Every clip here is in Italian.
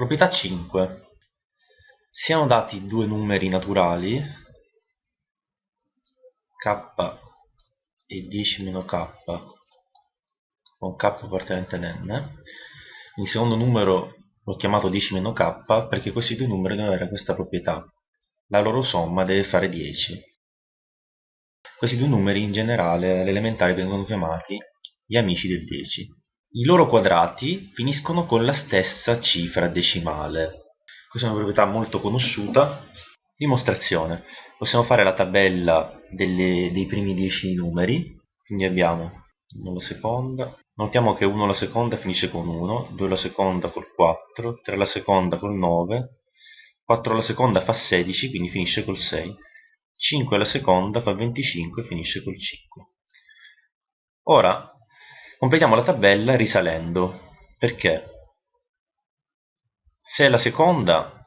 Proprietà 5. Siano dati due numeri naturali, k e 10 meno k, con k appartenente a n. Il secondo numero l'ho chiamato 10 meno k perché questi due numeri devono avere questa proprietà. La loro somma deve fare 10. Questi due numeri in generale alle elementari vengono chiamati gli amici del 10. I loro quadrati finiscono con la stessa cifra decimale. Questa è una proprietà molto conosciuta. Dimostrazione. Possiamo fare la tabella delle, dei primi 10 numeri. Quindi abbiamo 1 alla seconda. Notiamo che 1 alla seconda finisce con 1, 2 alla seconda col 4, 3 alla seconda col 9, 4 alla seconda fa 16, quindi finisce col 6. 5 alla seconda fa 25 e finisce col 5. Ora completiamo la tabella risalendo, perché se la seconda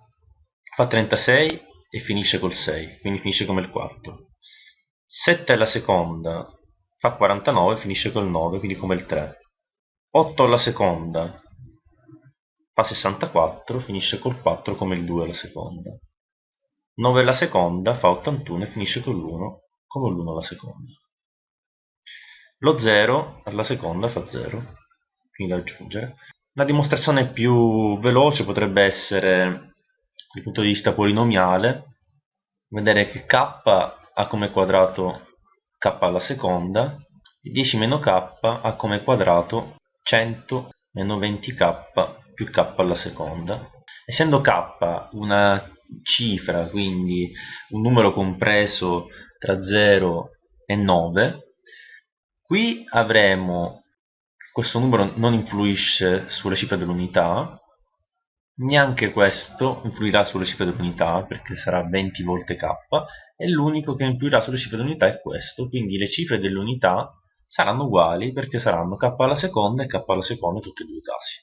fa 36 e finisce col 6, quindi finisce come il quarto. 7 alla seconda fa 49 e finisce col 9, quindi come il 3. 8 alla seconda fa 64, finisce col 4 come il 2 alla seconda. 9 alla seconda fa 81 e finisce con l'1 come l'1 alla seconda. Lo 0 alla seconda fa 0, quindi da aggiungere. La dimostrazione più veloce potrebbe essere, dal punto di vista polinomiale, vedere che k ha come quadrato k alla seconda e 10 meno k ha come quadrato 100 meno 20k più k alla seconda. Essendo k una cifra, quindi un numero compreso tra 0 e 9, qui avremo questo numero non influisce sulle cifre dell'unità, neanche questo influirà sulle cifre dell'unità perché sarà 20 volte k e l'unico che influirà sulle cifre dell'unità è questo, quindi le cifre dell'unità saranno uguali perché saranno k alla seconda e k alla seconda in tutti e due i casi.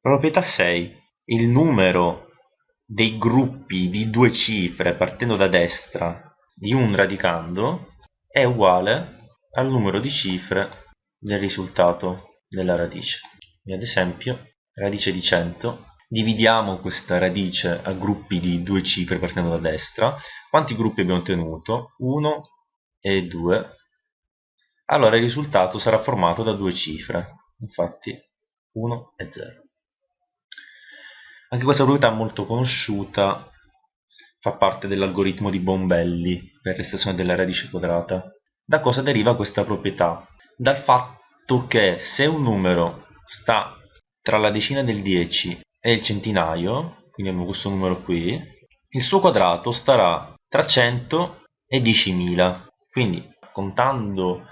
Proprietà 6 il numero dei gruppi di due cifre partendo da destra di un radicando è uguale al numero di cifre del risultato della radice. ad esempio, radice di 100, dividiamo questa radice a gruppi di due cifre partendo da destra. Quanti gruppi abbiamo ottenuto? 1 e 2. Allora il risultato sarà formato da due cifre, infatti 1 e 0. Anche questa proprietà molto conosciuta fa parte dell'algoritmo di Bombelli per l'estensione della radice quadrata. Da cosa deriva questa proprietà? Dal fatto che se un numero sta tra la decina del 10 e il centinaio, quindi abbiamo questo numero qui, il suo quadrato starà tra 100 e 10.000. Quindi contando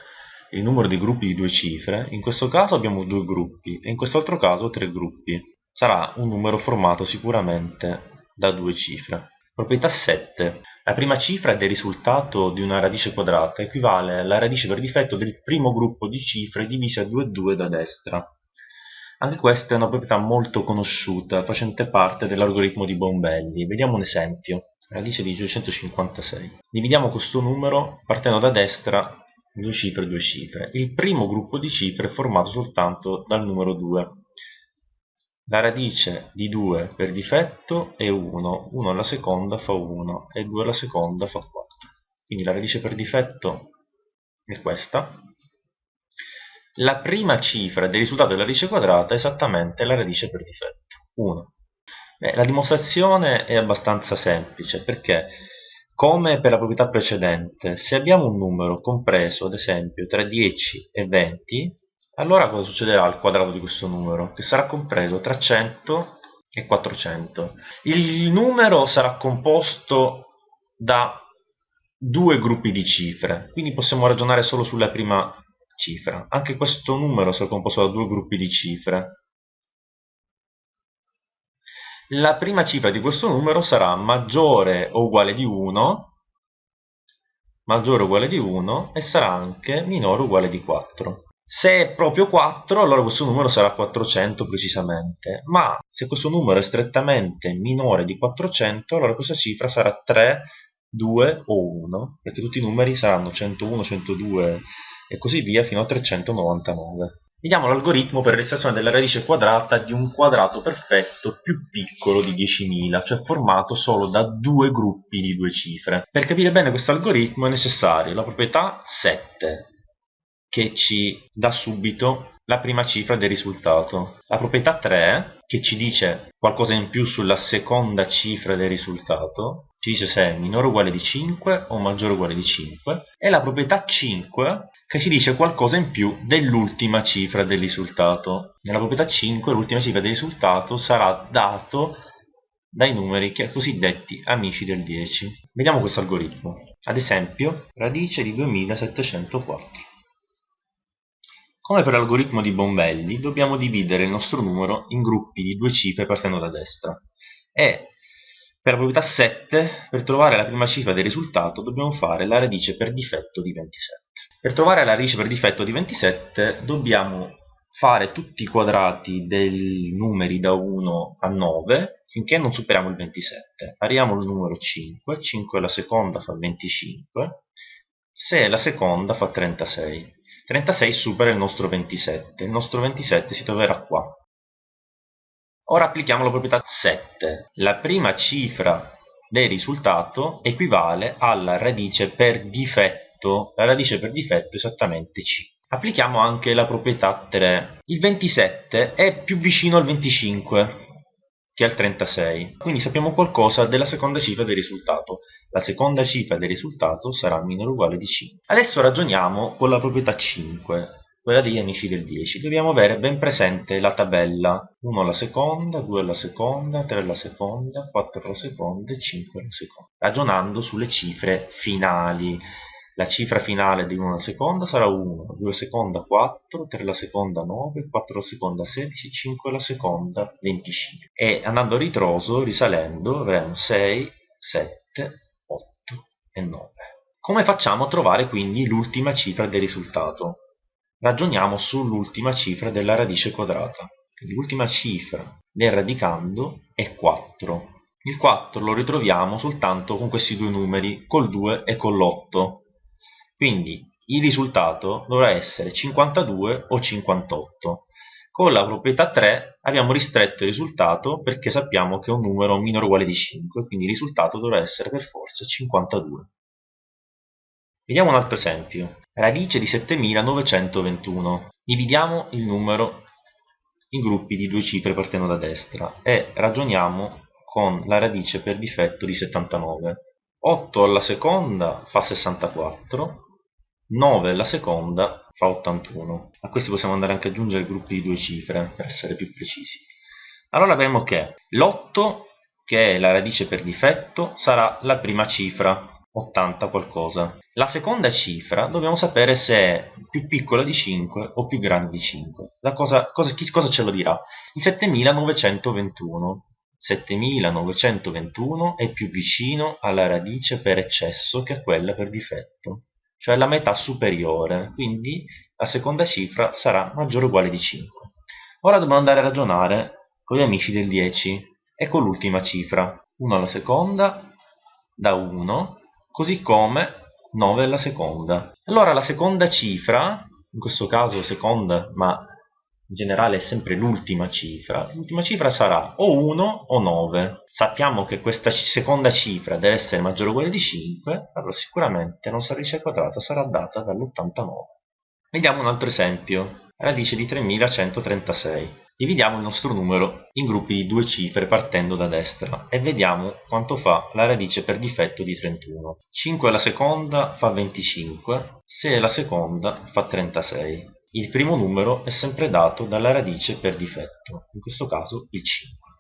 il numero di gruppi di due cifre, in questo caso abbiamo due gruppi e in quest'altro caso tre gruppi sarà un numero formato sicuramente da due cifre. Proprietà 7. La prima cifra del risultato di una radice quadrata equivale alla radice per difetto del primo gruppo di cifre divise a 2 e 2 da destra. Anche questa è una proprietà molto conosciuta, facente parte dell'algoritmo di Bombelli. Vediamo un esempio. Radice di 256. Dividiamo questo numero partendo da destra due cifre due cifre. Il primo gruppo di cifre è formato soltanto dal numero 2 la radice di 2 per difetto è 1, 1 alla seconda fa 1 e 2 alla seconda fa 4. Quindi la radice per difetto è questa. La prima cifra del risultato della radice quadrata è esattamente la radice per difetto, 1. Beh, la dimostrazione è abbastanza semplice perché, come per la proprietà precedente, se abbiamo un numero compreso ad esempio tra 10 e 20, allora cosa succederà al quadrato di questo numero? Che sarà compreso tra 100 e 400. Il numero sarà composto da due gruppi di cifre, quindi possiamo ragionare solo sulla prima cifra. Anche questo numero sarà composto da due gruppi di cifre. La prima cifra di questo numero sarà maggiore o uguale di 1, maggiore o uguale di 1 e sarà anche minore o uguale di 4. Se è proprio 4, allora questo numero sarà 400 precisamente, ma se questo numero è strettamente minore di 400, allora questa cifra sarà 3, 2 o 1, perché tutti i numeri saranno 101, 102 e così via fino a 399. Vediamo l'algoritmo per l'estrazione della radice quadrata di un quadrato perfetto più piccolo di 10.000, cioè formato solo da due gruppi di due cifre. Per capire bene questo algoritmo è necessario la proprietà 7, che ci dà subito la prima cifra del risultato. La proprietà 3, che ci dice qualcosa in più sulla seconda cifra del risultato, ci dice se è minore o uguale di 5 o maggiore o uguale di 5, e la proprietà 5, che ci dice qualcosa in più dell'ultima cifra del risultato. Nella proprietà 5 l'ultima cifra del risultato sarà dato dai numeri cosiddetti amici del 10. Vediamo questo algoritmo. Ad esempio, radice di 2704. Come per l'algoritmo di Bombelli, dobbiamo dividere il nostro numero in gruppi di due cifre partendo da destra. E per la proprietà 7, per trovare la prima cifra del risultato, dobbiamo fare la radice per difetto di 27. Per trovare la radice per difetto di 27, dobbiamo fare tutti i quadrati dei numeri da 1 a 9 finché non superiamo il 27. Arriviamo al numero 5, 5 alla seconda fa 25, 6 alla seconda fa 36. 36 supera il nostro 27, il nostro 27 si troverà qua. Ora applichiamo la proprietà 7. La prima cifra del risultato equivale alla radice per difetto, la radice per difetto è esattamente c. Applichiamo anche la proprietà 3. Il 27 è più vicino al 25 che al 36. Quindi sappiamo qualcosa della seconda cifra del risultato. La seconda cifra del risultato sarà minore o uguale di 5. Adesso ragioniamo con la proprietà 5, quella degli amici del 10. Dobbiamo avere ben presente la tabella 1 alla seconda, 2 alla seconda, 3 alla seconda, 4 alla seconda e 5 alla seconda. Ragionando sulle cifre finali la cifra finale di una seconda sarà 1, 2 seconda 4, 3 la seconda 9, 4 la seconda 16, 5 la seconda 25. E andando a ritroso, risalendo, avremo 6, 7, 8 e 9. Come facciamo a trovare quindi l'ultima cifra del risultato? Ragioniamo sull'ultima cifra della radice quadrata. L'ultima cifra del radicando è 4. Il 4 lo ritroviamo soltanto con questi due numeri, col 2 e con l'8 quindi il risultato dovrà essere 52 o 58. Con la proprietà 3 abbiamo ristretto il risultato perché sappiamo che è un numero minore o uguale di 5, quindi il risultato dovrà essere per forza 52. Vediamo un altro esempio. Radice di 7921. Dividiamo il numero in gruppi di due cifre partendo da destra e ragioniamo con la radice per difetto di 79. 8 alla seconda fa 64, 9 la seconda fa 81. A questi possiamo andare anche ad aggiungere gruppi di due cifre per essere più precisi. Allora abbiamo che l'8, che è la radice per difetto, sarà la prima cifra, 80 qualcosa. La seconda cifra dobbiamo sapere se è più piccola di 5 o più grande di 5. Da cosa, cosa, chi, cosa ce lo dirà? Il 7921. 7921 è più vicino alla radice per eccesso che a quella per difetto cioè la metà superiore, quindi la seconda cifra sarà maggiore o uguale di 5. Ora dobbiamo andare a ragionare con gli amici del 10 e con l'ultima cifra, 1 alla seconda da 1, così come 9 alla seconda. Allora la seconda cifra, in questo caso seconda, ma in generale è sempre l'ultima cifra, l'ultima cifra sarà o 1 o 9. Sappiamo che questa seconda cifra deve essere maggiore o uguale di 5, allora sicuramente la nostra radice quadrata sarà data dall'89. Vediamo un altro esempio, radice di 3136. Dividiamo il nostro numero in gruppi di due cifre partendo da destra e vediamo quanto fa la radice per difetto di 31. 5 alla seconda fa 25, 6 alla seconda fa 36. Il primo numero è sempre dato dalla radice per difetto, in questo caso il 5.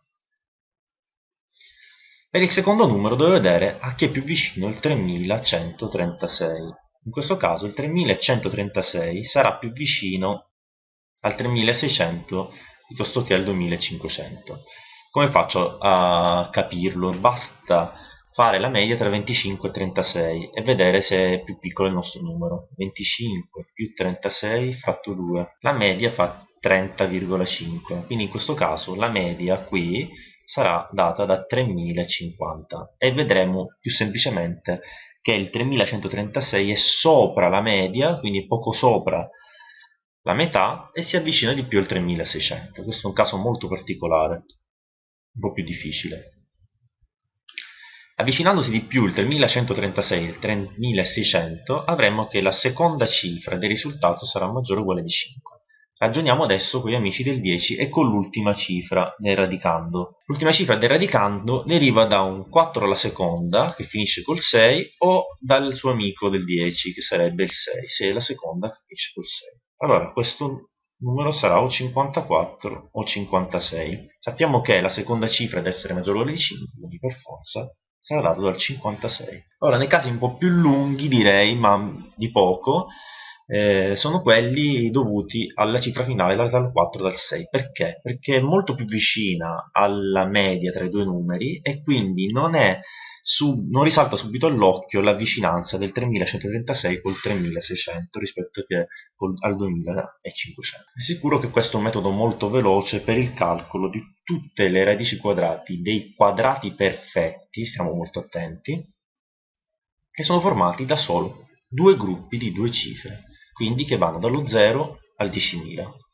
Per il secondo numero devo vedere a chi è più vicino il 3136. In questo caso il 3136 sarà più vicino al 3600 piuttosto che al 2500. Come faccio a capirlo? Basta fare la media tra 25 e 36 e vedere se è più piccolo il nostro numero. 25 più 36 fratto 2. La media fa 30,5. Quindi in questo caso la media qui sarà data da 3050 e vedremo più semplicemente che il 3136 è sopra la media, quindi poco sopra la metà e si avvicina di più al 3600. Questo è un caso molto particolare, un po' più difficile. Avvicinandosi di più il 3136 e il 3600 avremo che la seconda cifra del risultato sarà maggiore o uguale di 5. Ragioniamo adesso con gli amici del 10 e con l'ultima cifra del radicando. L'ultima cifra del radicando deriva da un 4 alla seconda, che finisce col 6, o dal suo amico del 10, che sarebbe il 6, se è la seconda che finisce col 6. Allora, questo numero sarà o 54 o 56. Sappiamo che la seconda cifra deve essere maggiore o uguale di 5, quindi per forza sarà dato dal 56. Ora, nei casi un po' più lunghi, direi, ma di poco, eh, sono quelli dovuti alla cifra finale dal 4 dal 6. Perché? Perché è molto più vicina alla media tra i due numeri e quindi non, è sub, non risalta subito all'occhio la vicinanza del 3136 col 3600 rispetto col, al 2500. È sicuro che questo è un metodo molto veloce per il calcolo di tutte le radici quadrati dei quadrati perfetti, stiamo molto attenti, che sono formati da solo due gruppi di due cifre quindi che vanno dallo 0 al 10.000.